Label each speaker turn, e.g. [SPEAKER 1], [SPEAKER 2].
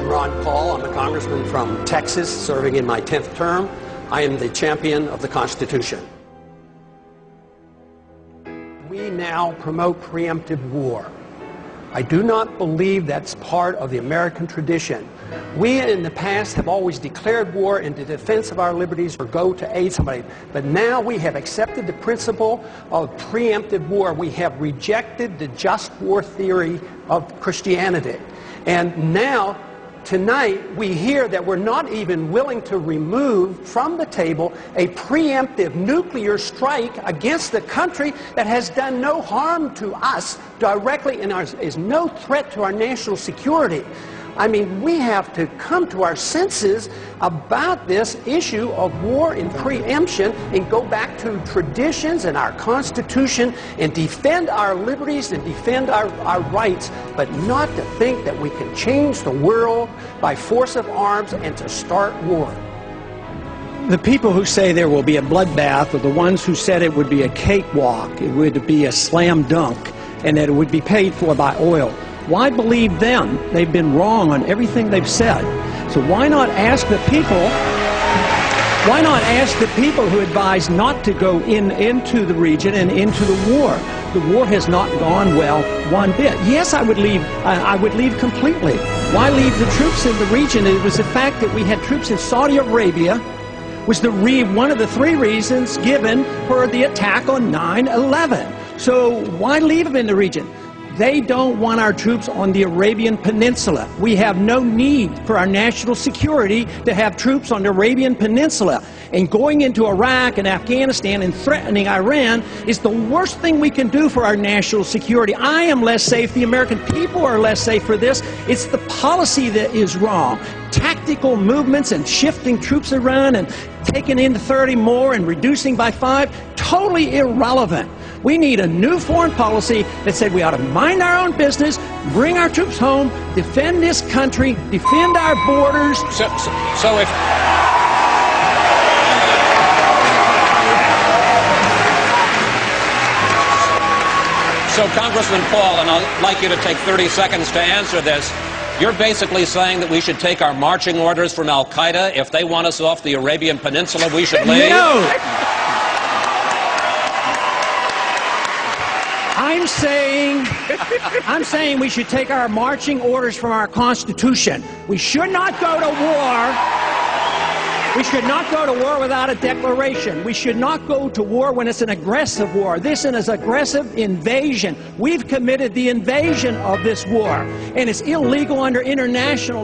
[SPEAKER 1] I'm Ron Paul. I'm a congressman from Texas serving in my 10th term. I am the champion of the Constitution. We now promote preemptive war. I do not believe that's part of the American tradition. We in the past have always declared war in the defense of our liberties or go to aid somebody. But now we have accepted the principle of preemptive war. We have rejected the just war theory of Christianity. And now tonight we hear that we're not even willing to remove from the table a preemptive nuclear strike against the country that has done no harm to us directly and is no threat to our national security. I mean, we have to come to our senses about this issue of war and preemption and go back to traditions and our Constitution and defend our liberties and defend our, our rights, but not to think that we can change the world by force of arms and to start war.
[SPEAKER 2] The people who say there will be a bloodbath are the ones who said it would be a cakewalk, it would be a slam dunk, and that it would be paid for by oil. Why believe them? They've been wrong on everything they've said. So why not ask the people, why not ask the people who advise not to go in into the region and into the war? The war has not gone well one bit. Yes, I would leave, I would leave completely. Why leave the troops in the region? It was the fact that we had troops in Saudi Arabia was the re one of the three reasons given for the attack on 9-11. So why leave them in the region? They don't want our troops on the Arabian Peninsula. We have no need for our national security to have troops on the Arabian Peninsula. And going into Iraq and Afghanistan and threatening Iran is the worst thing we can do for our national security. I am less safe. The American people are less safe for this. It's the policy that is wrong. Tactical movements and shifting troops around and taking in 30 more and reducing by five, totally irrelevant. We need a new foreign policy that said we ought to mind our own business, bring our troops home, defend this country, defend our borders.
[SPEAKER 3] So, so, so if. So, Congressman Paul, and I'd like you to take 30 seconds to answer this. You're basically saying that we should take our marching orders from Al Qaeda. If they want us off the Arabian Peninsula, we should leave?
[SPEAKER 2] No! I'm saying, I'm saying we should take our marching orders from our Constitution. We should not go to war. We should not go to war without a declaration. We should not go to war when it's an aggressive war. This is an aggressive invasion. We've committed the invasion of this war, and it's illegal under international